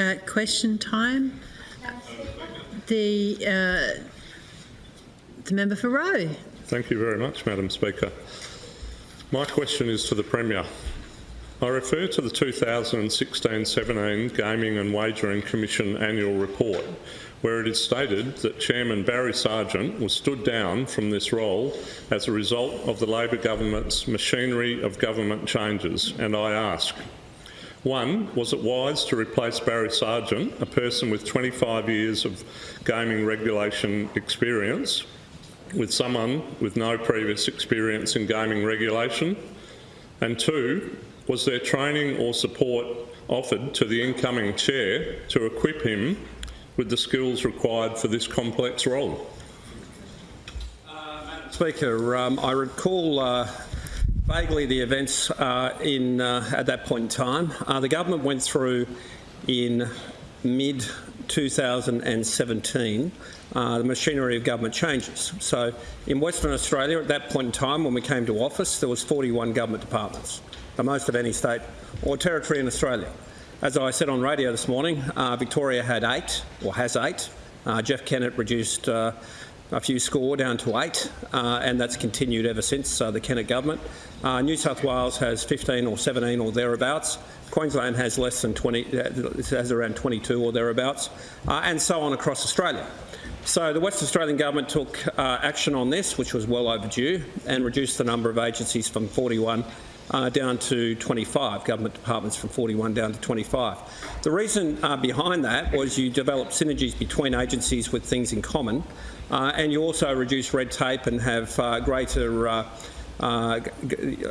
Uh, question time. The uh, the member for Roe. Thank you very much, Madam Speaker. My question is to the Premier. I refer to the 2016-17 Gaming and Wagering Commission annual report, where it is stated that Chairman Barry Sargeant was stood down from this role as a result of the Labor government's machinery of government changes, and I ask, one, was it wise to replace Barry Sargeant, a person with 25 years of gaming regulation experience, with someone with no previous experience in gaming regulation? And two, was there training or support offered to the incoming chair to equip him with the skills required for this complex role? Speaker, um, I recall uh, vaguely the events uh, in uh, at that point in time. Uh, the government went through in mid 2017 uh, the machinery of government changes. So in Western Australia at that point in time when we came to office there was 41 government departments, the most of any state or territory in Australia. As I said on radio this morning, uh, Victoria had eight, or has eight. Uh, Jeff Kennett reduced few score down to eight, uh, and that's continued ever since uh, the Kennett government. Uh, New South Wales has 15 or 17 or thereabouts. Queensland has less than 20, has around 22 or thereabouts, and so on across Australia. So the West Australian Government took uh, action on this, which was well overdue, and reduced the number of agencies from 41 uh, down to 25, government departments from 41 down to 25. The reason uh, behind that was you develop synergies between agencies with things in common, uh, and you also reduce red tape and have uh, greater uh, uh,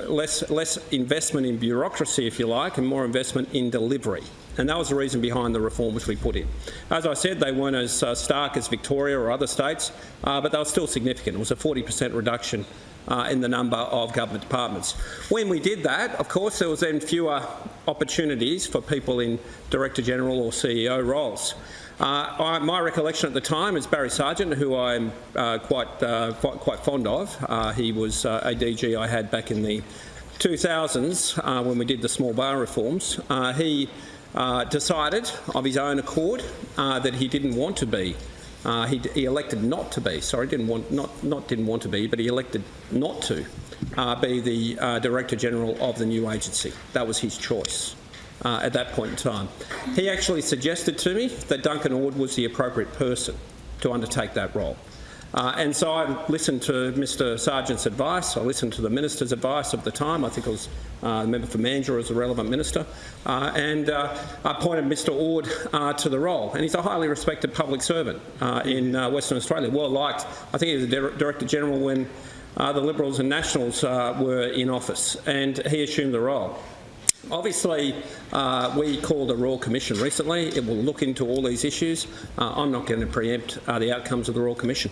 less, less investment in bureaucracy, if you like, and more investment in delivery. And that was the reason behind the reform which we put in. As I said, they weren't as stark as Victoria or other states, but they were still significant. It was a 40 per cent reduction uh, in the number of government departments. When we did that, of course, there was then fewer opportunities for people in Director General or CEO roles. Uh, I, my recollection at the time is Barry Sargeant, who I'm uh, quite, uh, quite, fond of. Uh, he was uh, a DG I had back in the 2000s uh, when we did the small bar reforms. he decided of his own accord that he didn't want to be uh, he, he, elected not to be, sorry, didn't want, not, not didn't want to be, but he elected not to uh, be the uh, Director General of the new agency. That was his choice uh, at that point in time. He actually suggested to me that Duncan Ord was the appropriate person to undertake that role. Uh, and so I listened to Mr Sargeant's advice, I listened to the minister's advice of the time, I think it was uh, the member for Mandurah as the relevant minister, uh, and uh, I appointed Mr Ord uh, to the role. And he's a highly respected public servant uh, in Western Australia, well liked. I think he was the Director General when the Liberals and Nationals were in office, and he assumed the role. Obviously, uh, we called a Royal Commission recently. It will look into all these issues. Uh, I'm not going to preempt uh, the outcomes of the Royal Commission.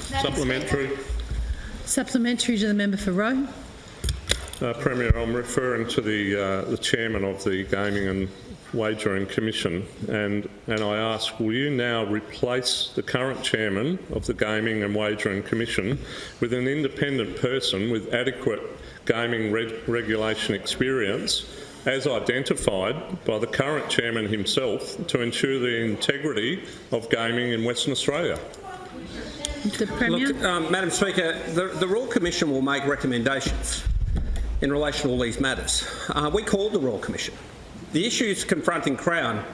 Supplementary. Supplementary to the member for Roe. Uh, Premier, I'm referring to the uh, the chairman of the Gaming and Wagering Commission, and and I ask, will you now replace the current chairman of the Gaming and Wagering Commission with an independent person with adequate gaming regulation experience? as identified by the current chairman himself to ensure the integrity of gaming in Western Australia. The Premier. Look, um, Madam Speaker, the, the Royal Commission will make recommendations in relation to all these matters. Uh, we called the Royal Commission. The issues confronting Crown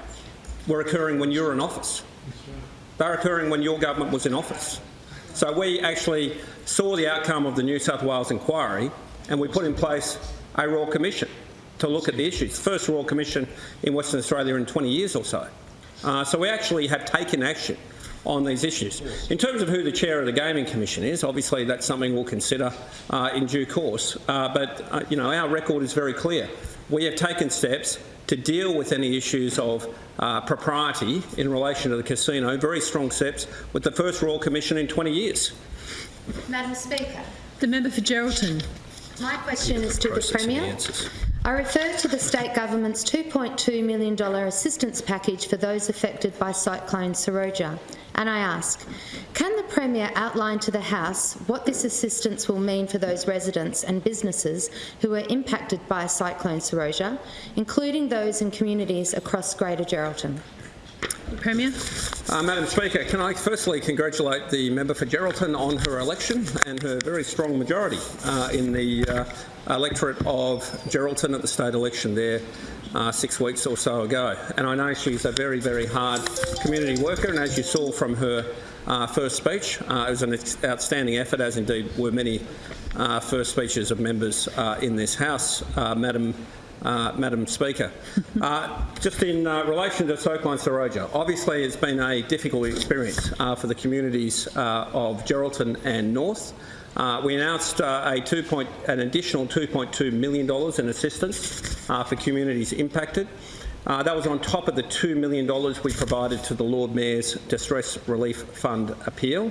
were occurring when you were in office. They were occurring when your government was in office. So we actually saw the outcome of the New South Wales inquiry and we put in place a Royal Commission to look at the issues. First Royal Commission in Western Australia in 20 years or so. Uh, so we actually have taken action on these issues. In terms of who the chair of the Gaming Commission is, obviously that's something we'll consider uh, in due course. Uh, but uh, you know, our record is very clear. We have taken steps to deal with any issues of uh, propriety in relation to the casino, very strong steps, with the first Royal Commission in 20 years. Madam Speaker. The member for Geraldton. My question is to the Premier. I refer to the state government's $2.2 million assistance package for those affected by Cyclone Seroja And I ask, can the Premier outline to the House what this assistance will mean for those residents and businesses who are impacted by Cyclone Seroja, including those in communities across Greater Geraldton? Premier. Uh, Madam Speaker, can I firstly congratulate the member for Geraldton on her election and her very strong majority uh, in the uh, electorate of Geraldton at the state election there uh, six weeks or so ago. And I know she's a very, very hard community worker, and as you saw from her uh, first speech, uh, it was an outstanding effort, as indeed were many first speeches of members in this House, Madam uh, Madam Speaker. Uh, just in uh, relation to Cyclone Seroja, obviously it's been a difficult experience uh, for the communities uh, of Geraldton and North. We announced a two point, an additional $2.2 million in assistance for communities impacted. That was on top of the $2 million we provided to the Lord Mayor's Distress Relief Fund appeal.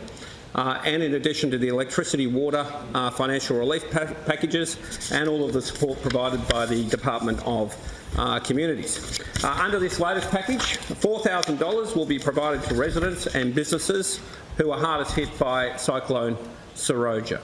Uh, and in addition to the electricity, water, uh, financial relief pa packages and all of the support provided by the Department of uh, Communities. Uh, under this latest package, $4,000 will be provided to residents and businesses who are hardest hit by Cyclone Seroja.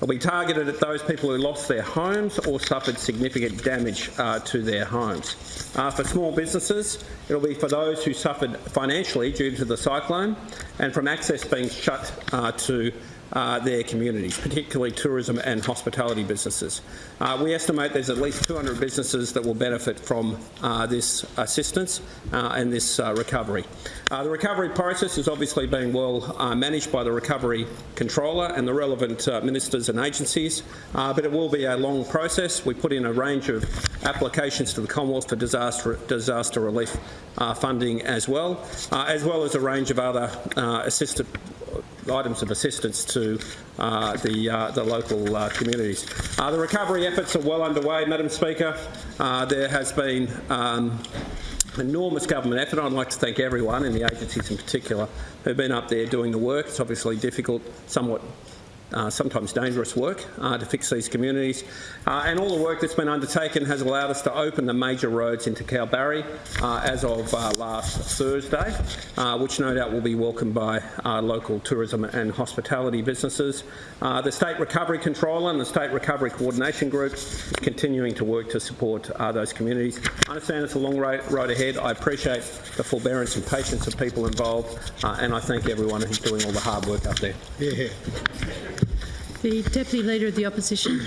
It'll be targeted at those people who lost their homes or suffered significant damage uh, to their homes. Uh, for small businesses, it'll be for those who suffered financially due to the cyclone and from access being shut uh, to uh, their communities, particularly tourism and hospitality businesses. Uh, we estimate there's at least 200 businesses that will benefit from uh, this assistance uh, and this uh, recovery. The recovery process is obviously being well managed by the recovery controller and the relevant ministers and agencies, but it will be a long process. We put in a range of applications to the Commonwealth for disaster, disaster relief funding as well, as well as a range of other assisted items of assistance to uh, the, uh, the local uh, communities. Uh, the recovery efforts are well underway, Madam Speaker. Uh, there has been um, enormous government effort. I'd like to thank everyone, and the agencies in particular, who've been up there doing the work. It's obviously difficult, somewhat uh, sometimes dangerous work uh, to fix these communities. Uh, and all the work that's been undertaken has allowed us to open the major roads into Kalbarri uh, as of uh, last Thursday, uh, which no doubt will be welcomed by local tourism and hospitality businesses. the State Recovery Controller and the State Recovery Coordination Group continuing to work to support those communities. I understand it's a long road ahead. I appreciate the forbearance and patience of people involved, and I thank everyone who's doing all the hard work up there. Yeah. The Deputy Leader of the Opposition.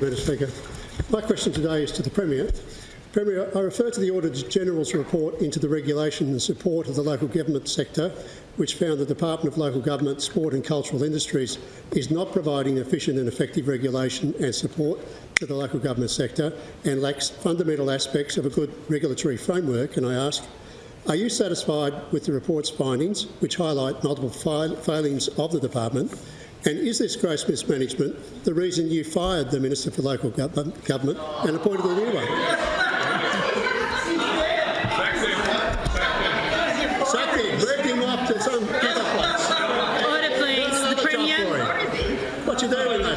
Madam Speaker. My question today is to the Premier. Premier, I refer to the Auditor General's report into the regulation and support of the local government sector, which found the Department of Local Government, Sport and Cultural Industries is not providing efficient and effective regulation and support to the local government sector and lacks fundamental aspects of a good regulatory framework. And I ask, are you satisfied with the report's findings, which highlight multiple failings of the department, and is this gross mismanagement the reason you fired the Minister for Local Government and appointed a new one? Sack him, moved him off to some other place. Order, please. The Premier. What you do when they?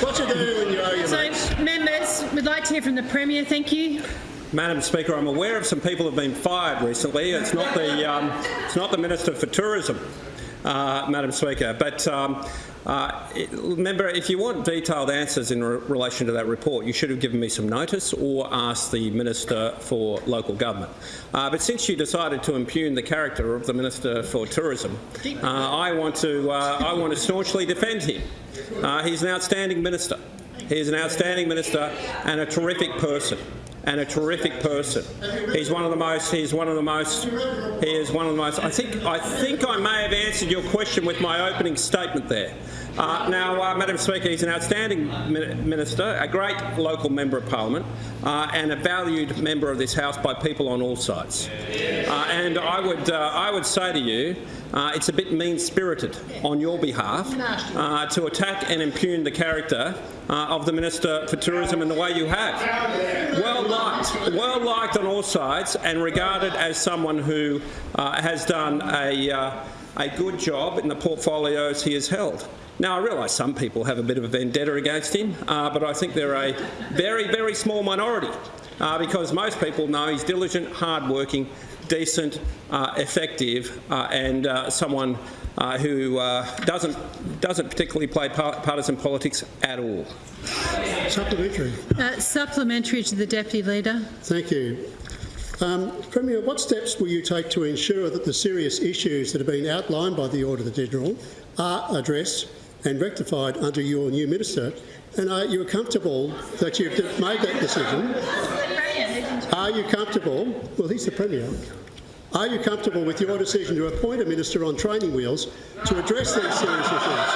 What you do when you owe your So, mates? members, we'd like to hear from the Premier. Thank you. Madam Speaker, I'm aware of some people who have been fired recently. It's not the, um, it's not the Minister for Tourism Madam Speaker. But um, uh, remember, if you want detailed answers in re relation to that report, you should have given me some notice or asked the Minister for Local Government. Uh, but since you decided to impugn the character of the Minister for Tourism, uh, I want to uh, I want to staunchly defend him. Uh, he's an outstanding minister. He is an outstanding minister and a terrific person and a terrific person. He's one of the most. He's one of the most. He is one of the most. I think. I think I may have answered your question with my opening statement there. Uh, now, uh, Madam Speaker, he's an outstanding minister, a great local member of parliament, uh, and a valued member of this House by people on all sides. Uh, and I would, uh, I would say to you, uh, it's a bit mean-spirited on your behalf to attack and impugn the character of the Minister for Tourism in the way you have. Well liked, well liked on all sides, and regarded as someone who has done a, a good job in the portfolios he has held. Now, I realise some people have a bit of a vendetta against him, uh, but I think they're a very, very small minority uh, because most people know he's diligent, hard-working, decent, uh, effective, uh, and uh, someone uh, who uh, doesn't doesn't particularly play par- partisan politics at all. Supplementary. Uh, Supplementary to the Deputy Leader. Thank you. Um, Premier, what steps will you take to ensure that the serious issues that have been outlined by the Auditor General are addressed and rectified under your new minister? And are you comfortable that you've made that decision? Are you comfortable? Well, he's the Premier. Are you comfortable with your decision to appoint a minister on training wheels to address these serious issues?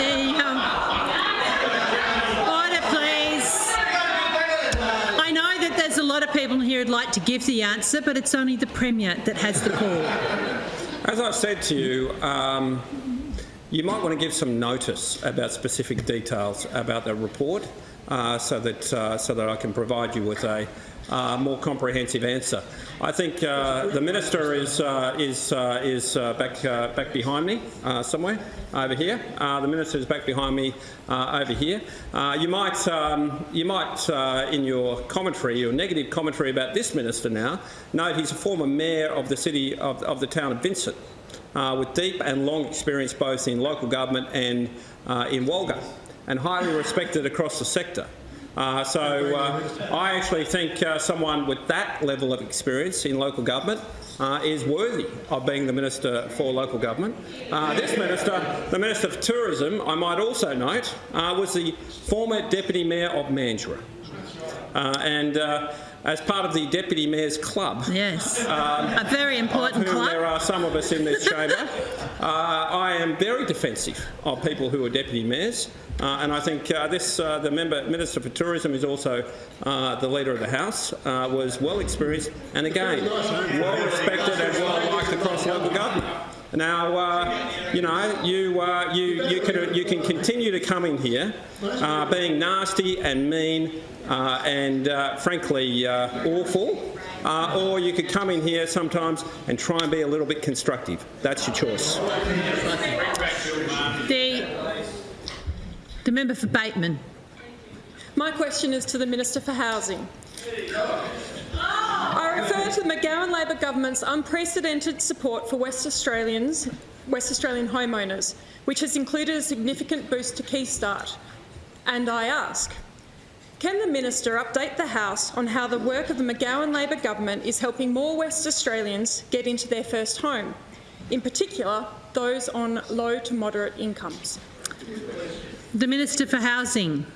The, um, order, please. I know that there's a lot of people here who'd like to give the answer, but it's only the Premier that has the call. As I've said to you, um, you might want to give some notice about specific details about the report, uh, so that uh, so that I can provide you with a uh, more comprehensive answer. I think uh, the minister is uh, is uh, is back back behind me somewhere over here. the minister is back behind me over here. you might um, you might in your commentary, your negative commentary about this minister now, note he's a former mayor of the city of, of the town of Vincent uh, with deep and long experience both in local government and uh, in Walga, and highly respected across the sector. Uh, so uh, I actually think uh, someone with that level of experience in local government uh, is worthy of being the Minister for Local Government. This Minister, the Minister for Tourism, I might also note, was the former Deputy Mayor of Mandurah. And as part of the Deputy Mayor's Club. Yes, um, a very important club. There are some of us in this chamber. uh, I am very defensive of people who are Deputy Mayors. Uh, and I think uh, this, uh, the member, Minister for Tourism is also uh, the Leader of the House, uh, was well experienced and again, well respected and well liked across local government. Now, uh, you know, you, uh, you, you, can, you can continue to come in here uh, being nasty and mean uh, and, uh, frankly, uh, awful, or you could come in here sometimes and try and be a little bit constructive. That's your choice. The, the member for Bateman. My question is to the Minister for Housing. I refer to the McGowan Labor government's unprecedented support for West Australians, West Australian homeowners, which has included a significant boost to Keystart. And I ask, can the minister update the House on how the work of the McGowan Labor government is helping more West Australians get into their first home, in particular those on low to moderate incomes? The Minister for Housing.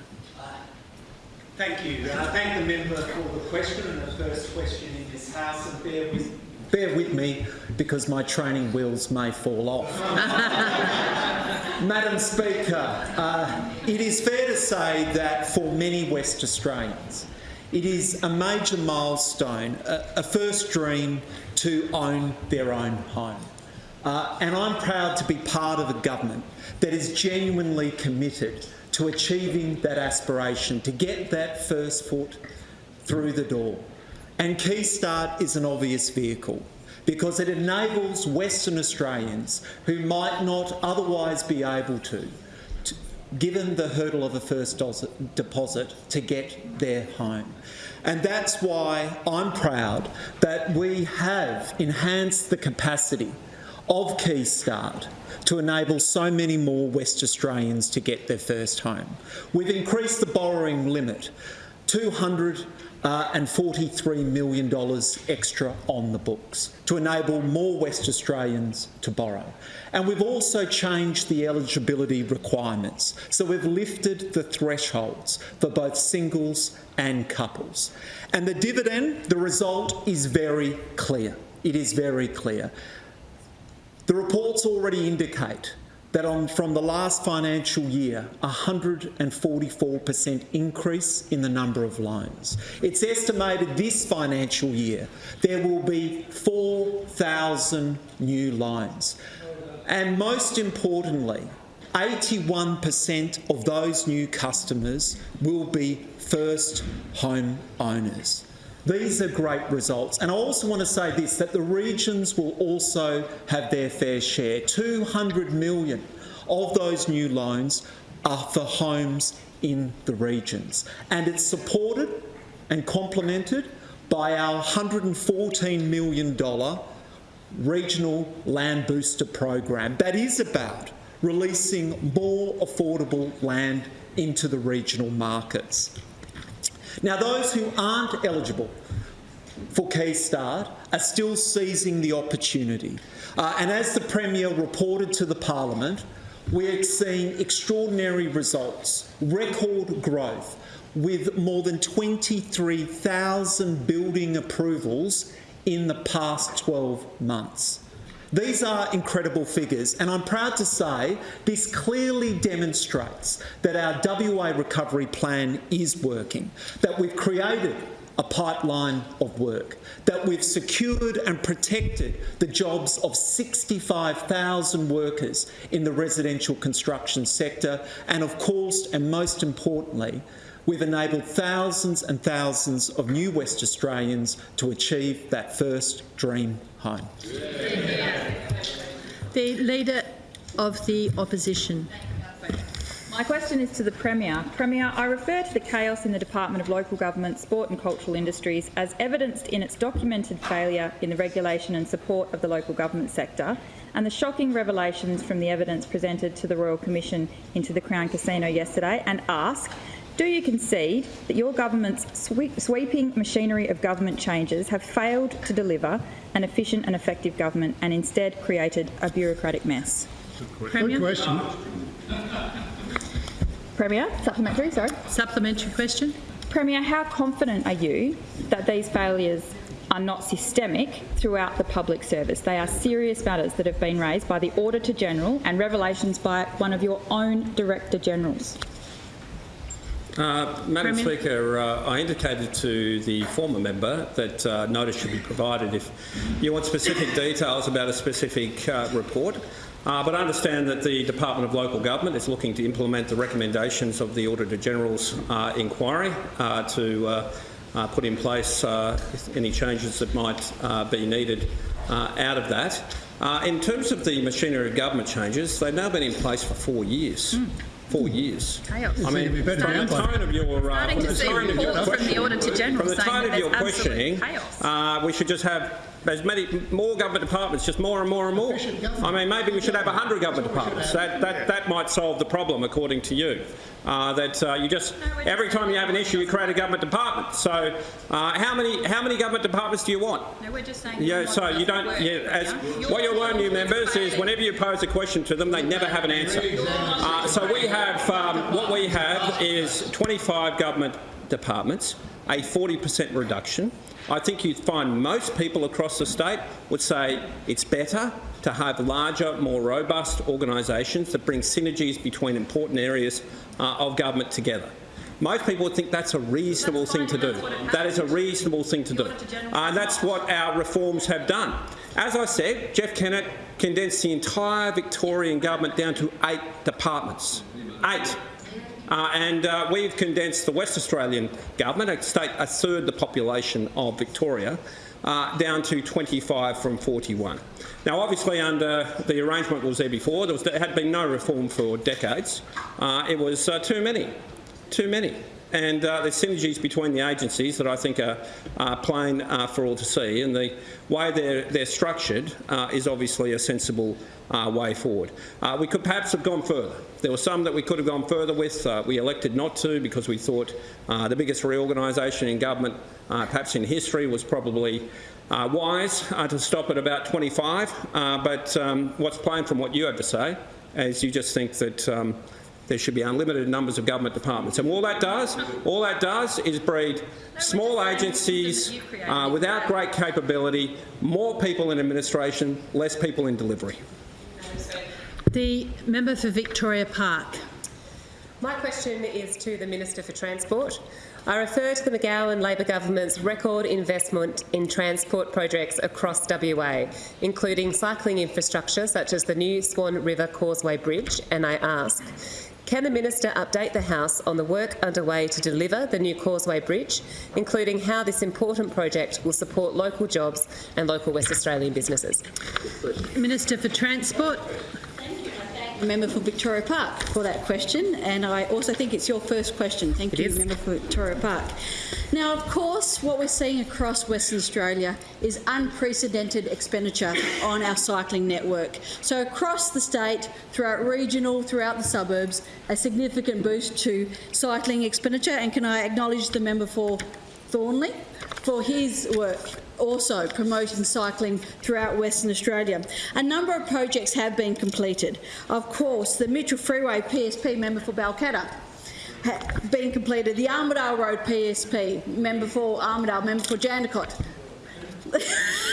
Thank you. Uh, thank the member for the question and the first question in this House. And bear with, bear with me because my training wheels may fall off. Madam Speaker, uh, it is fair to say that for many West Australians, it is a major milestone, a, a first dream to own their own home. Uh, and I'm proud to be part of a government that is genuinely committed to achieving that aspiration, to get that first foot through the door. And Keystart is an obvious vehicle because it enables Western Australians who might not otherwise be able to, to given the hurdle of a first deposit, to get their home. And that's why I'm proud that we have enhanced the capacity of Keystart to enable so many more West Australians to get their first home. We've increased the borrowing limit, $243 uh, million extra on the books to enable more West Australians to borrow. And we've also changed the eligibility requirements. So we've lifted the thresholds for both singles and couples. And the dividend, the result is very clear. It is very clear. The reports already indicate that on, from the last financial year, a 144% increase in the number of loans. It's estimated this financial year there will be 4,000 new loans. And most importantly, 81% of those new customers will be first home owners. These are great results. And I also want to say this, that the regions will also have their fair share. 200 million of those new loans are for homes in the regions. And it's supported and complemented by our $114 million regional land booster program that is about releasing more affordable land into the regional markets. Now, those who aren't eligible for Keystart are still seizing the opportunity. Uh, and as the Premier reported to the Parliament, we're seeing extraordinary results, record growth, with more than 23,000 building approvals in the past 12 months. These are incredible figures, and I'm proud to say this clearly demonstrates that our WA recovery plan is working, that we've created a pipeline of work, that we've secured and protected the jobs of 65,000 workers in the residential construction sector, and of course, and most importantly, we've enabled thousands and thousands of new West Australians to achieve that first dream home. The Leader of the Opposition. My question is to the Premier. Premier, I refer to the chaos in the Department of Local Government, Sport and Cultural Industries as evidenced in its documented failure in the regulation and support of the local government sector and the shocking revelations from the evidence presented to the Royal Commission into the Crown Casino yesterday and ask, do you concede that your government's sweep, sweeping machinery of government changes have failed to deliver an efficient and effective government and instead created a bureaucratic mess? Good Premier? question. Premier, supplementary, sorry. Supplementary question. Premier, how confident are you that these failures are not systemic throughout the public service? They are serious matters that have been raised by the Auditor General and revelations by one of your own Director Generals. Uh, Madam Premier. Speaker, uh, I indicated to the former member that uh, notice should be provided if you want specific details about a specific uh, report. Uh, but I understand that the Department of Local Government is looking to implement the recommendations of the Auditor General's uh, inquiry uh, to uh, uh, put in place uh, any changes that might uh, be needed uh, out of that. Uh, in terms of the machinery of government changes, they've now been in place for four years. Four years. Chaos. I mean, It'd be better from the tone of your, uh, from the tone of your from the questioning- Auditor General from the tone that of your questioning, chaos. uh, we should just have as many more government departments, just more and more and more. I mean, maybe we should have 100 government departments. That, that, that might solve the problem, according to you. Uh, that uh, you just every time you have an issue, you create a government department. So, uh, how many how many government departments do you want? No, we're just saying. Yeah, what so you don't. work, Yeah, as yeah? what you'll learn, new members, is whenever you pose a question to them, they never have an answer. Uh, so we have um, what we have is 25 government departments, a 40% reduction. I think you'd find most people across the state would say it's better to have larger, more robust organisations that bring synergies between important areas uh, of government together. Most people would think that's a reasonable thing to do. That is a reasonable thing to do. Uh, and that's what our reforms have done. As I said, Jeff Kennett condensed the entire Victorian government down to eight departments. Eight. Uh, and uh, we've condensed the West Australian government, a state a third the population of Victoria, uh, down to 25 from 41. Now, obviously, under the arrangement that was there before, there, was, there had been no reform for decades. Uh, it was uh, too many, too many. And uh, there's synergies between the agencies that I think are, are plain uh, for all to see, and the way they're, they're structured uh, is obviously a sensible uh, way forward. Uh, we could perhaps have gone further. There were some that we could have gone further with. Uh, we elected not to because we thought the biggest reorganisation in government, perhaps in history, was probably wise to stop at about 25. Uh, but um, what's plain from what you have to say is you just think that um, there should be unlimited numbers of government departments. And all that does, all that does is breed small agencies uh, without great capability, more people in administration, less people in delivery. The member for Victoria Park. My question is to the Minister for Transport. I refer to the McGowan Labor Government's record investment in transport projects across WA, including cycling infrastructure such as the new Swan River Causeway Bridge, and I ask, can the Minister update the House on the work underway to deliver the new Causeway Bridge, including how this important project will support local jobs and local West Australian businesses? Minister for Transport. Thank the member for Victoria Park for that question, and I also think it's your first question. Thank you, member for Victoria Park. Now, of course, what we're seeing across Western Australia is unprecedented expenditure on our cycling network. So across the state, throughout regional, throughout the suburbs, a significant boost to cycling expenditure. And can I acknowledge the member for Thornlie for his work also promoting cycling throughout Western Australia. A number of projects have been completed. Of course, the Mitchell Freeway PSP member for Balcatta been completed. The Armadale Road PSP member for Armadale, member for Jandakot.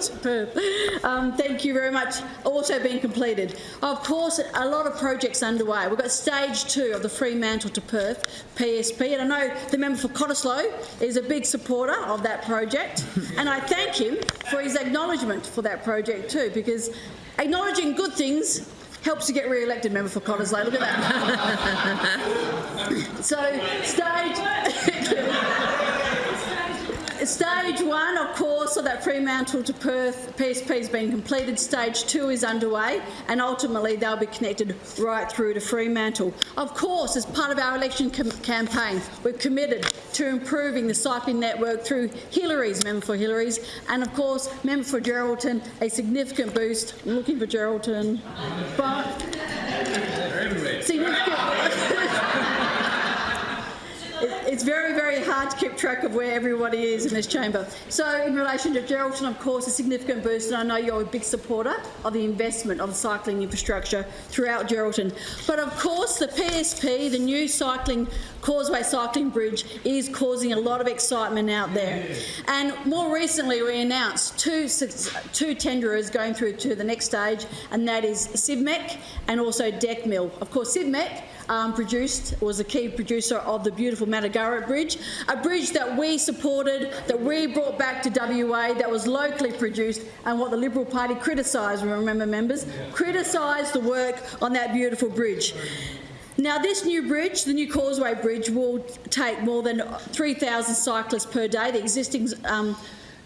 Superb. Um, thank you very much. Also being completed. Of course, a lot of projects underway. We've got stage two of the Fremantle to Perth PSP, and I know the member for Cottesloe is a big supporter of that project, and I thank him for his acknowledgement for that project too, because acknowledging good things helps to get re-elected, member for Cottesloe. Look at that. so, stage. Stage one, of course, of that Fremantle to Perth PSP has been completed. Stage two is underway, and ultimately they'll be connected right through to Fremantle. Of course, as part of our election campaign, we're committed to improving the cycling network through Hillarys, member for Hillarys, and of course, member for Geraldton, a significant boost. I'm looking for Geraldton, but significant. It- It's very, very hard to keep track of where everybody is in this chamber. So in relation to Geraldton, of course, a significant boost, and I know you're a big supporter of the investment of cycling infrastructure throughout Geraldton. But of course, the PSP, the new cycling causeway cycling bridge, is causing a lot of excitement out there. And more recently, we announced two, two tenderers going through to the next stage, and that is Civmec and also Decmil. Of course, Civmec um, produced, was a key producer of the beautiful Matagarup Bridge, a bridge that we supported, that we brought back to WA, that was locally produced, and what the Liberal Party criticised, remember members, criticised the work on that beautiful bridge. Now, this new bridge, the new Causeway Bridge, will take more than 3,000 cyclists per day. The existing um,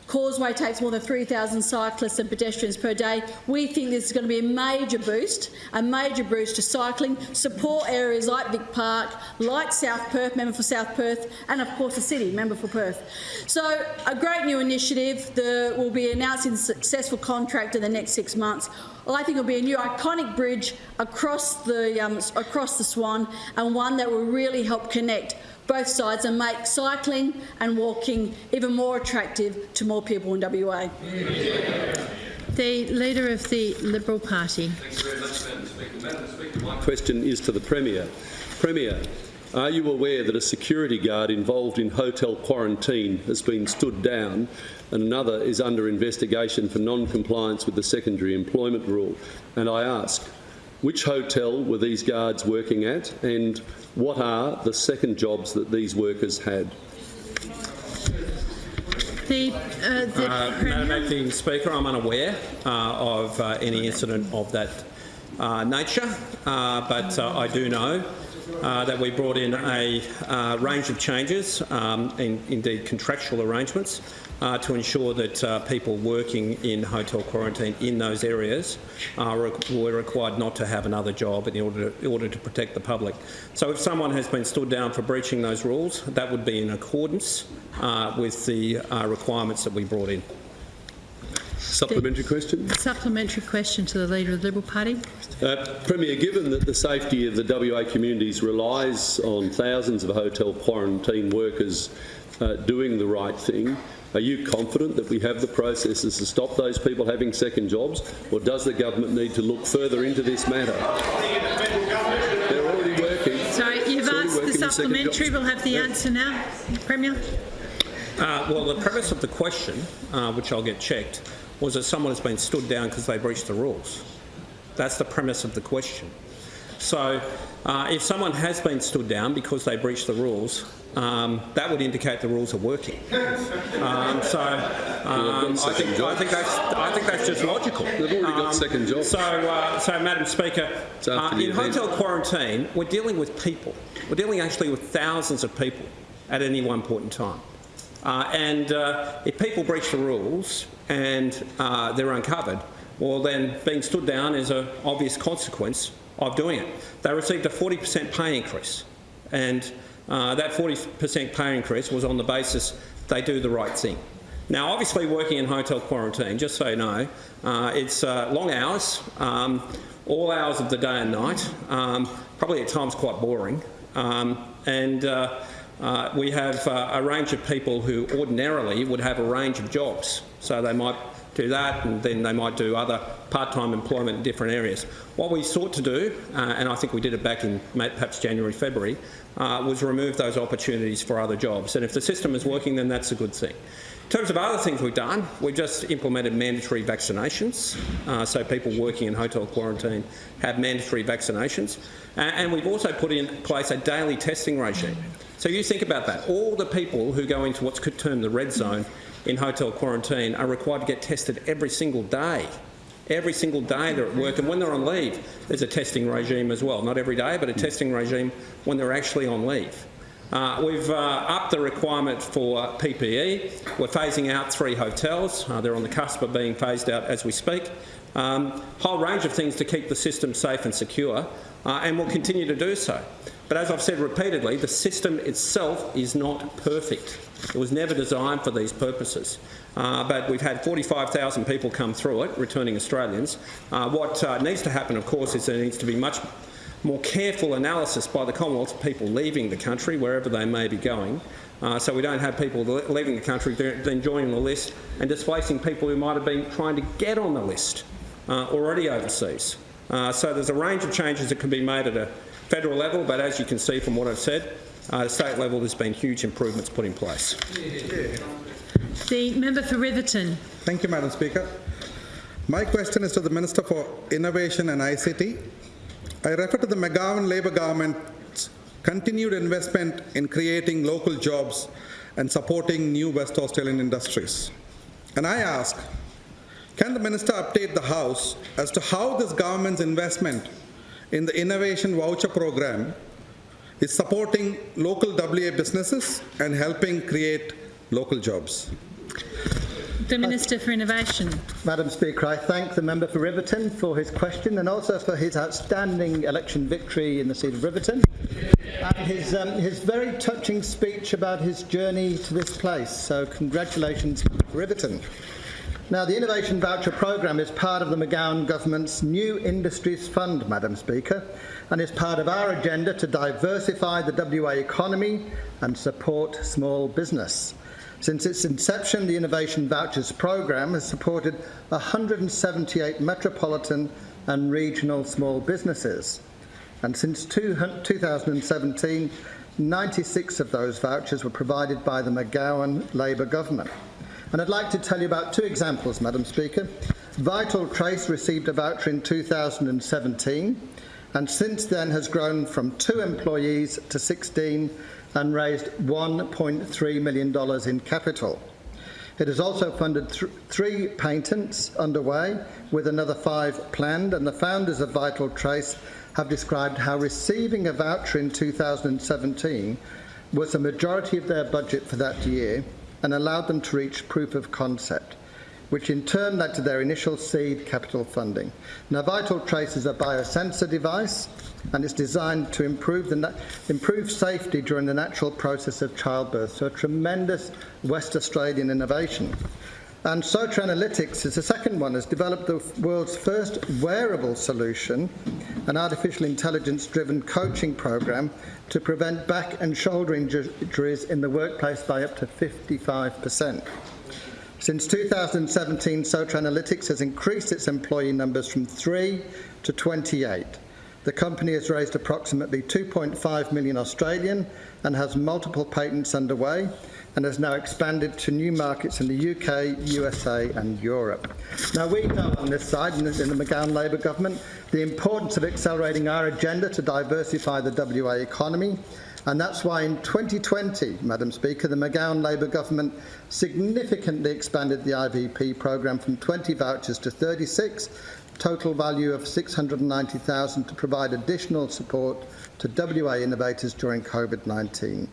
Causeway takes more than 3,000 cyclists and pedestrians per day. We think this is going to be a major boost, a major boost to cycling, support areas like Vic Park, like South Perth, member for South Perth, and of course the city, member for Perth. So a great new initiative. The, we'll be announcing a successful contract in the next six months. Well, I think it'll be a new iconic bridge across the, um, across the Swan and one that will really help connect both sides and make cycling and walking even more attractive to more people in WA. The Leader of the Liberal Party. Thank you very much, Madam Speaker. Madam Speaker, my question is to the Premier. Premier, are you aware that a security guard involved in hotel quarantine has been stood down and another is under investigation for non-compliance with the secondary employment rule? And I ask, which hotel were these guards working at and what are the second jobs that these workers had? The, uh, the Uh, Madam Acting Speaker, I'm unaware uh, of uh, any incident of that uh, nature, uh, but uh, I do know uh, that we brought in a uh, range of changes, um, in, indeed contractual arrangements, uh, to ensure that uh, people working in hotel quarantine in those areas uh, re- were required not to have another job in order to, in order to protect the public. So if someone has been stood down for breaching those rules, that would be in accordance uh, with the uh, requirements that we brought in. Supplementary question? supplementary question to the Leader of the Liberal Party. Uh, Premier, given that the safety of the WA communities relies on thousands of hotel quarantine workers uh, doing the right thing, are you confident that we have the processes to stop those people having second jobs, or does the government need to look further into this matter? They're already working. Sorry, you've already asked the working in second supplementary. We'll have the Yeah. answer now. Premier. Uh, well, the premise of the question, uh, which I'll get checked, was that someone has been stood down because they breached the rules. That's the premise of the question. So, uh, if someone has been stood down because they breached the rules, um, that would indicate the rules are working. Um, so, um, I, think, I, think that's, I think that's just logical. They've already got Um, second jobs. So, uh, so Madam Speaker, uh, in event. hotel quarantine, we're dealing with people. We're dealing actually with thousands of people at any one point in time. Uh, and uh, if people breach the rules and uh, they're uncovered, well then being stood down is an obvious consequence of doing it. They received a 40% pay increase, and uh, that 40% pay increase was on the basis they do the right thing. Now, obviously, working in hotel quarantine, just so you know, uh, it's uh, long hours, um, all hours of the day and night, um, probably at times quite boring, um, and uh, we have uh, a range of people who ordinarily would have a range of jobs. So they might do that and then they might do other part-time employment in different areas. What we sought to do, uh, and I think we did it back in perhaps January, February, uh, was remove those opportunities for other jobs. And if the system is working, then that's a good thing. In terms of other things we've done, we've just implemented mandatory vaccinations, uh, so people working in hotel quarantine have mandatory vaccinations. Uh, and we've also put in place a daily testing regime. So you think about that. All the people who go into what's termed the red zone in hotel quarantine are required to get tested every single day. Every single day they're at work, and when they're on leave, there's a testing regime as well. Not every day, but a testing regime when they're actually on leave. Uh, we've uh, upped the requirement for PPE. We're phasing out three hotels. Uh, they're on the cusp of being phased out as we speak. Um, whole range of things to keep the system safe and secure, uh, and we'll continue to do so. But as I've said repeatedly, the system itself is not perfect. It was never designed for these purposes. Uh, but we've had 45,000 people come through it, returning Australians. Uh, what needs to happen, of course, is there needs to be much more careful analysis by the Commonwealth of people leaving the country, wherever they may be going, uh, so we don't have people leaving the country then joining the list and displacing people who might have been trying to get on the list uh, already overseas. Uh, so there's a range of changes that can be made at a federal level, but as you can see from what I've said, uh, state level there's been huge improvements put in place. The member for Riverton. Thank you, Madam Speaker. My question is to the Minister for Innovation and ICT. I refer to the McGowan Labor government's continued investment in creating local jobs and supporting new West Australian industries. And I ask, can the Minister update the House as to how this government's investment in the Innovation Voucher Program is supporting local WA businesses and helping create local jobs? The Minister for Innovation. Madam Speaker, I thank the member for Riverton for his question and also for his outstanding election victory in the seat of Riverton and his, um, his very touching speech about his journey to this place. So congratulations, Riverton. Now, the Innovation Voucher Programme is part of the McGowan Government's New Industries Fund, Madam Speaker, and is part of our agenda to diversify the WA economy and support small business. Since its inception, the Innovation Vouchers Programme has supported 178 metropolitan and regional small businesses. And since 2017, 96 of those vouchers were provided by the McGowan Labor government. And I'd like to tell you about two examples, Madam Speaker. Vital Trace received a voucher in 2017 and since then has grown from two employees to 16 and raised $1.3 million in capital. It has also funded th three patents underway, with another five planned, and the founders of Vital Trace have described how receiving a voucher in 2017 was a majority of their budget for that year and allowed them to reach proof of concept which in turn led to their initial seed capital funding. Now, Vital Trace is a biosensor device and it's designed to improve, the improve safety during the natural process of childbirth, so a tremendous West Australian innovation. And Soter Analytics is the second one, has developed the world's first wearable solution, an artificial intelligence-driven coaching program to prevent back and shoulder injuries in the workplace by up to 55 percent. Since 2017, Soter Analytics has increased its employee numbers from 3 to 28. The company has raised approximately 2.5 million Australian and has multiple patents underway and has now expanded to new markets in the UK, USA and Europe. Now we know on this side, in the, McGowan Labor government, the importance of accelerating our agenda to diversify the WA economy and that's why in 2020, Madam Speaker, the McGowan Labor government significantly expanded the IVP programme from 20 vouchers to 36, total value of 690,000 to provide additional support to WA innovators during COVID-19.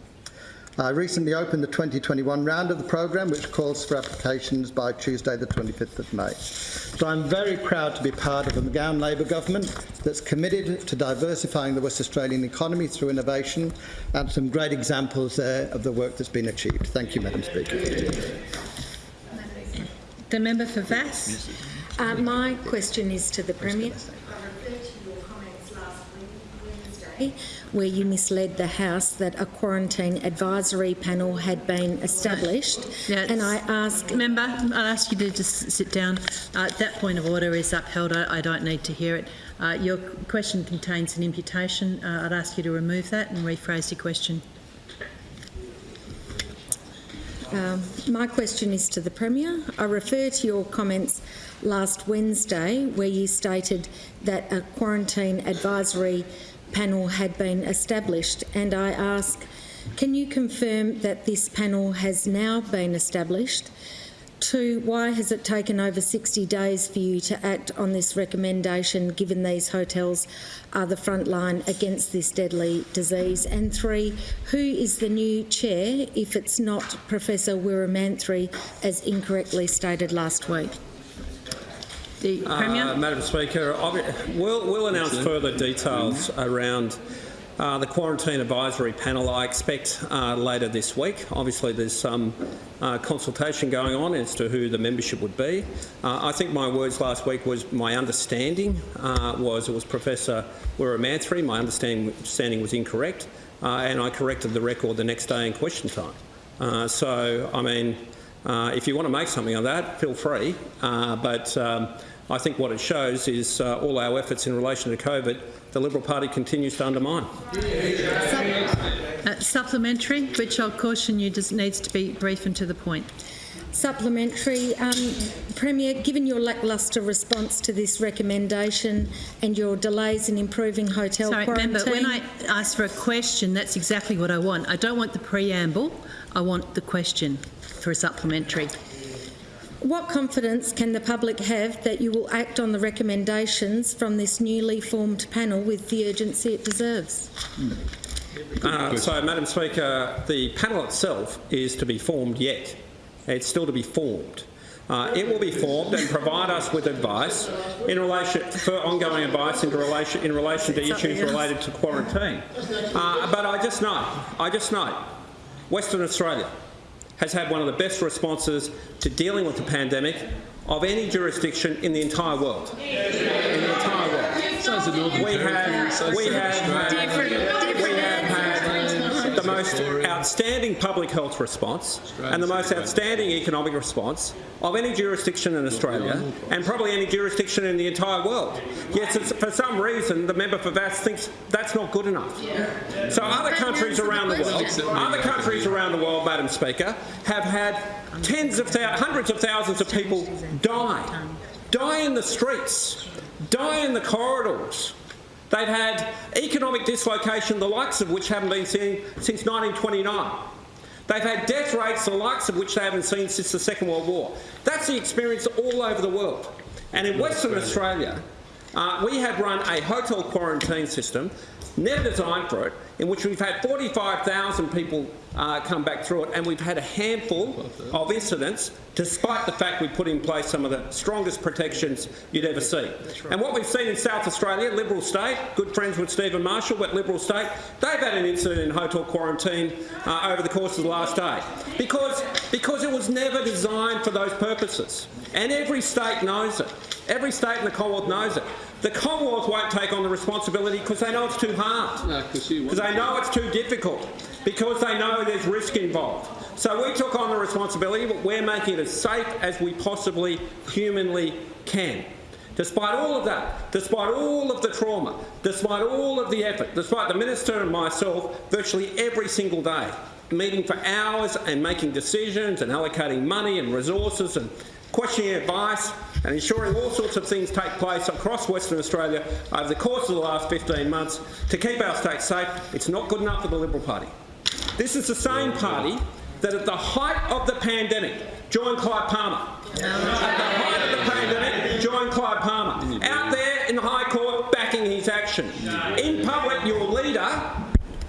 I recently opened the 2021 round of the programme, which calls for applications by Tuesday, the 25th of May. So I'm very proud to be part of a McGowan Labor government that's committed to diversifying the West Australian economy through innovation, and some great examples there of the work that's been achieved. Thank you, Madam Speaker. The member for Vasse. Uh, my question is to the Premier. Where you misled the House that a quarantine advisory panel had been established. And I ask... Member, I'll ask you to just sit down. Uh, that point of order is upheld. I, I don't need to hear it. Uh, your question contains an imputation. Uh, I'd ask you to remove that and rephrase your question. Um, my question is to the Premier. I refer to your comments last Wednesday where you stated that a quarantine advisory panel had been established and I ask, can you confirm that this panel has now been established? Two, why has it taken over 60 days for you to act on this recommendation given these hotels are the front line against this deadly disease? And three, who is the new chair if it's not Professor Weeramanthri as incorrectly stated last week? The Premier? Uh, Madam Speaker, we'll, we'll announce further details around uh, the quarantine advisory panel I expect uh, later this week. Obviously there's some uh, consultation going on as to who the membership would be. Uh, I think my words last week was my understanding uh, was it was Professor Weeramanthri. My understanding, understanding was incorrect uh, and I corrected the record the next day in question time. so, I mean, if you want to make something of that, feel free. but um, I think what it shows is uh, all our efforts in relation to COVID, the Liberal Party continues to undermine. Uh, supplementary, which I'll caution you just needs to be brief and to the point. Supplementary. Um, Premier, given your lacklustre response to this recommendation and your delays in improving hotel Sorry, quarantine... Member, when I ask for a question, that's exactly what I want. I don't want the preamble, I want the question for a supplementary. What confidence can the public have that you will act on the recommendations from this newly formed panel with the urgency it deserves? Uh, so, Madam Speaker, the panel itself is to be formed yet. It's still to be formed. Uh, it will be formed and provide us with advice in relation for ongoing advice in relation in relation to issues related to quarantine. Uh, but I just know, I just know, Western Australia has had one of the best responses to dealing with the pandemic of any jurisdiction in the entire world. In the entire world. We have, we have had, we have had the most outstanding public health response and the most outstanding economic response of any jurisdiction in Australia and probably any jurisdiction in the entire world. Yet for some reason the member for Vasse thinks that's not good enough. So other countries around the world, other countries around the world, Madam Speaker, have had tens of hundreds of thousands of people die, die in the streets, die in the corridors, They've had economic dislocation, the likes of which haven't been seen since 1929. They've had death rates, the likes of which they haven't seen since the Second World War. That's the experience all over the world. And in Western Australia, uh, we have run a hotel quarantine system, never designed for it, in which we've had 45,000 people uh, come back through it, and we've had a handful of incidents, despite the fact we put in place some of the strongest protections you'd ever see. Right. And what we've seen in South Australia, Liberal state, good friends with Stephen Marshall, but Liberal state, they've had an incident in hotel quarantine uh, over the course of the last day, because, because it was never designed for those purposes. And every state knows it. Every state in the Commonwealth knows it. The Commonwealth won't take on the responsibility because they know it's too hard, because no, they know it's too difficult, because they know there's risk involved. So we took on the responsibility, but we're making it as safe as we possibly humanly can. Despite all of that, despite all of the trauma, despite all of the effort, despite the Minister and myself virtually every single day meeting for hours and making decisions and allocating money and resources and questioning advice and ensuring all sorts of things take place across Western Australia over the course of the last 15 months to keep our state safe. It's not good enough for the Liberal Party. This is the same party that at the height of the pandemic joined Clive Palmer. At the height of the pandemic joined Clive Palmer. Out there in the High Court backing his action. In public, your leader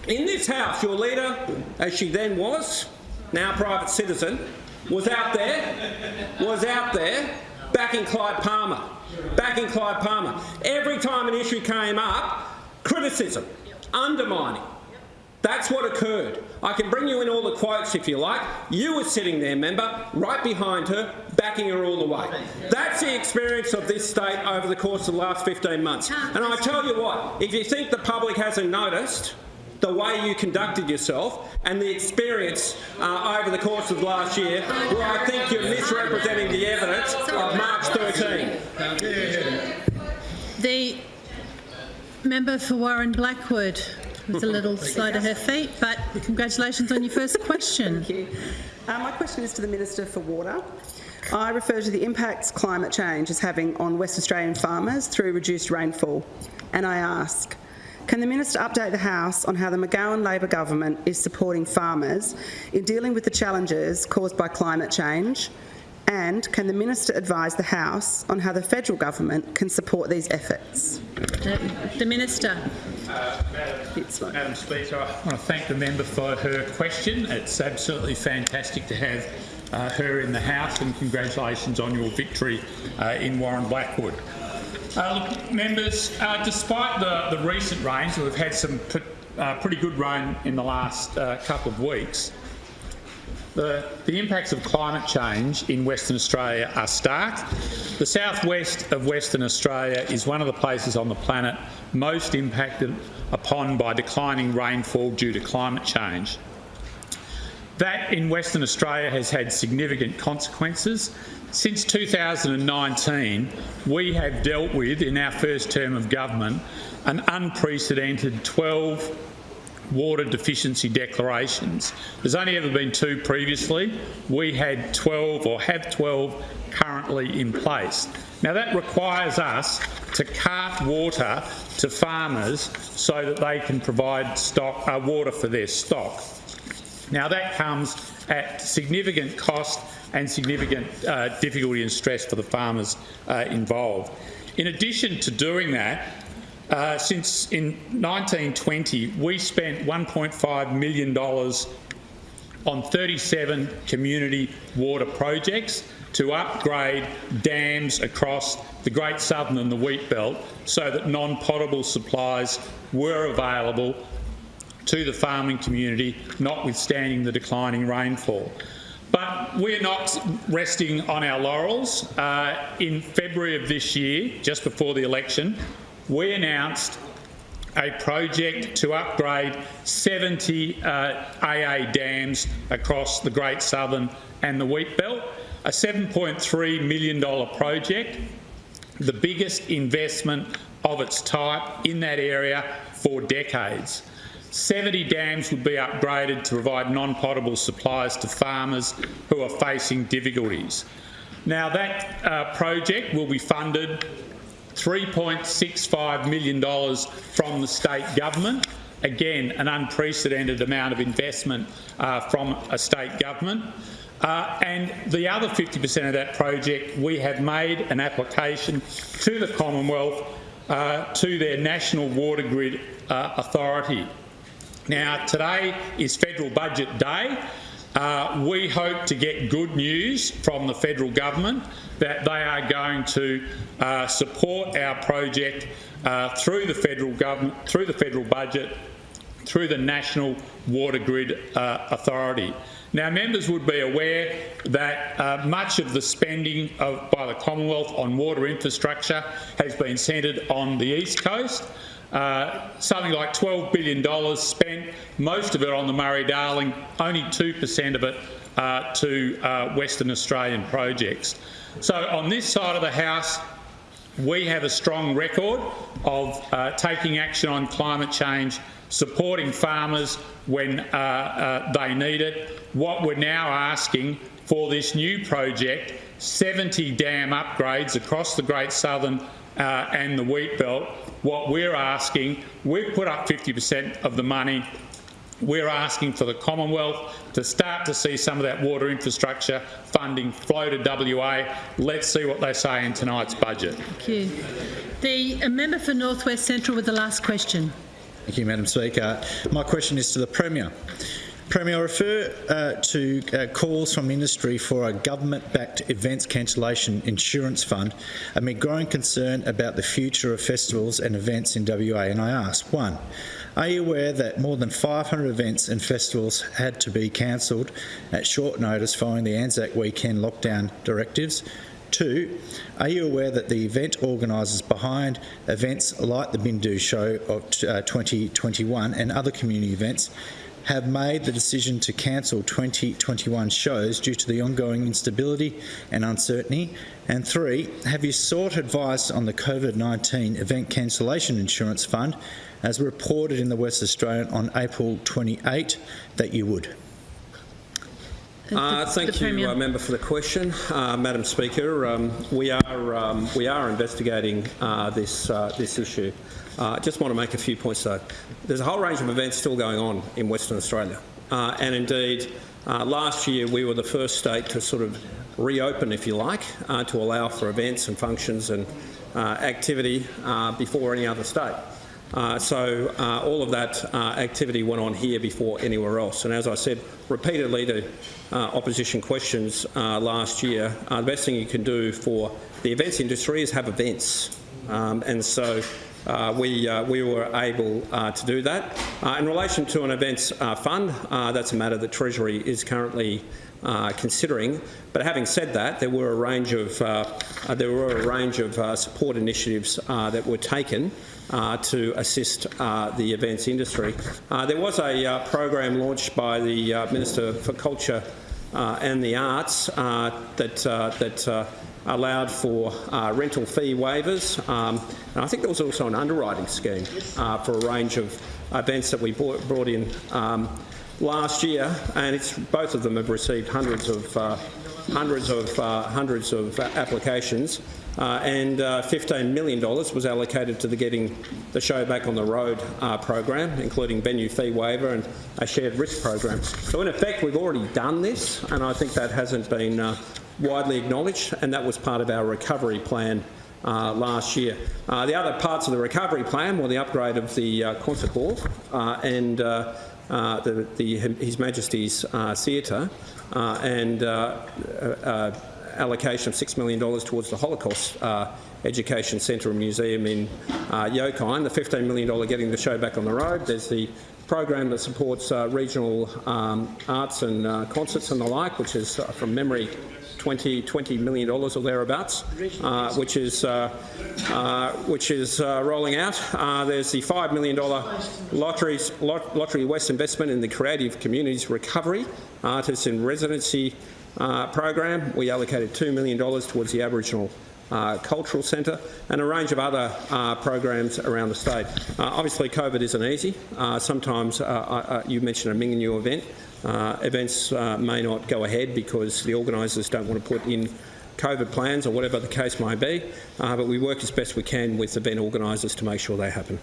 In this House, your leader, as she then was, now private citizen, was out there, was out there backing Clive Palmer, backing Clive Palmer. Every time an issue came up, criticism, undermining. That's what occurred. I can bring you in all the quotes if you like. You were sitting there, member, right behind her, backing her all the way. That's the experience of this state over the course of the last 15 months. And I tell you what, if you think the public hasn't noticed, the way you conducted yourself and the experience uh, over the course of last year, where I think you're misrepresenting the evidence of March 13. The member for Warren Blackwood was a little slow to her feet, but congratulations on your first question. Thank you. Uh, my question is to the Minister for Water. I refer to the impacts climate change is having on West Australian farmers through reduced rainfall, and I ask, can the Minister update the House on how the McGowan Labor government is supporting farmers in dealing with the challenges caused by climate change? And can the Minister advise the House on how the federal government can support these efforts? The, the Minister. Madam Speaker, I want to thank the member for her question. It's absolutely fantastic to have uh, her in the House and congratulations on your victory uh, in Warren Blackwood. Uh, look, members, uh, despite the, the recent rains, we've had some uh, pretty good rain in the last uh, couple of weeks, the, the, impacts of climate change in Western Australia are stark. The southwest of Western Australia is one of the places on the planet most impacted upon by declining rainfall due to climate change. That in Western Australia has had significant consequences since 2019, we have dealt with, in our first term of government, an unprecedented 12 water deficiency declarations. There's only ever been two previously. We had 12 or have 12 currently in place. Now that requires us to cart water to farmers so that they can provide stock, uh, water for their stock. Now that comes at significant cost and significant uh, difficulty and stress for the farmers uh, involved. In addition to doing that, uh, since in 1920 we spent $1.5 million on 37 community water projects to upgrade dams across the Great Southern and the Wheat Belt so that non-potable supplies were available to the farming community, notwithstanding the declining rainfall. But we're not resting on our laurels. Uh, in February of this year, just before the election, we announced a project to upgrade 70 uh, AA dams across the Great Southern and the Wheat Belt, a $7.3 million project, the biggest investment of its type in that area for decades. 70 dams would be upgraded to provide non-potable supplies to farmers who are facing difficulties. Now that uh, project will be funded $3.65 million from the state government. Again, an unprecedented amount of investment uh, from a state government. Uh, and the other 50% of that project, we have made an application to the Commonwealth uh, to their National Water Grid uh, Authority. Now, today is federal budget day. Uh, we hope to get good news from the federal government that they are going to uh, support our project uh, through the federal government, through the federal budget, through the National Water Grid uh, Authority. Now, members would be aware that uh, much of the spending of, by the Commonwealth on water infrastructure has been centred on the East Coast. Uh, something like $12 billion spent, most of it on the Murray-Darling, only 2% of it uh, to uh, Western Australian projects. So on this side of the House, we have a strong record of uh, taking action on climate change, supporting farmers when uh, they need it. What we're now asking for this new project, 70 dam upgrades across the Great Southern uh, and the wheat belt, what we're asking, we've put up 50% of the money. We're asking for the Commonwealth to start to see some of that water infrastructure funding flow to WA. Let's see what they say in tonight's budget. Thank you. The member for North West Central with the last question. Thank you, Madam Speaker. My question is to the Premier. Premier, I refer uh, to uh, calls from industry for a government-backed events cancellation insurance fund amid growing concern about the future of festivals and events in WA. And I ask, one, are you aware that more than 500 events and festivals had to be cancelled at short notice following the Anzac weekend lockdown directives? Two, are you aware that the event organisers behind events like the Bindu Show of uh, 2021 and other community events have made the decision to cancel 2021 shows due to the ongoing instability and uncertainty? And three, have you sought advice on the COVID-19 event cancellation insurance fund as reported in the West Australian on April 28 that you would? Uh, thank you, uh, member, for the question, uh, Madam Speaker. Um, we are um, we are investigating uh, this uh, this issue. I just want to make a few points though. There's a whole range of events still going on in Western Australia, and indeed, last year we were the first state to sort of reopen, if you like, to allow for events and functions and activity before any other state. Uh, so uh, all of that uh, activity went on here before anywhere else. And as I said repeatedly to opposition questions last year, the best thing you can do for the events industry is have events. Um, and so uh, we, uh, we were able uh, to do that. in relation to an events fund, that's a matter that Treasury is currently considering. But having said that, there were a range of there were a range of support initiatives that were taken uh, to assist uh, the events industry. Uh, there was a program launched by the Minister for Culture and the Arts that, that allowed for uh, rental fee waivers. Um, and I think there was also an underwriting scheme uh, for a range of events that we brought, brought in um, last year, and it's, both of them have received hundreds of uh, hundreds of hundreds of applications. Uh, and uh, $15 million was allocated to the Getting the Show Back on the Road uh, program, including venue fee waiver and a shared risk program. So in effect, we've already done this, and I think that hasn't been uh, widely acknowledged, and that was part of our recovery plan uh, last year. Uh, the other parts of the recovery plan were the upgrade of the concert hall and the, the, His Majesty's Theatre and allocation of $6 million towards the Holocaust uh, Education Centre and Museum in uh, Yokine, the $15 million getting the show back on the road. There's the program that supports uh, regional um, arts and uh, concerts and the like, which is uh, from memory 20, $20 million or thereabouts, uh, which is, uh, uh, which is rolling out. there's the $5 million lotteries, lot, Lotterywest investment in the Creative Communities Recovery Artists in Residency uh, program. We allocated $2 million towards the Aboriginal uh, Cultural Centre and a range of other uh, programs around the state. Uh, obviously, COVID isn't easy. Uh, sometimes uh, you mentioned a Mingenew event. Uh, events uh, may not go ahead because the organisers don't want to put in COVID plans or whatever the case may be, uh, but we work as best we can with event organisers to make sure they happen.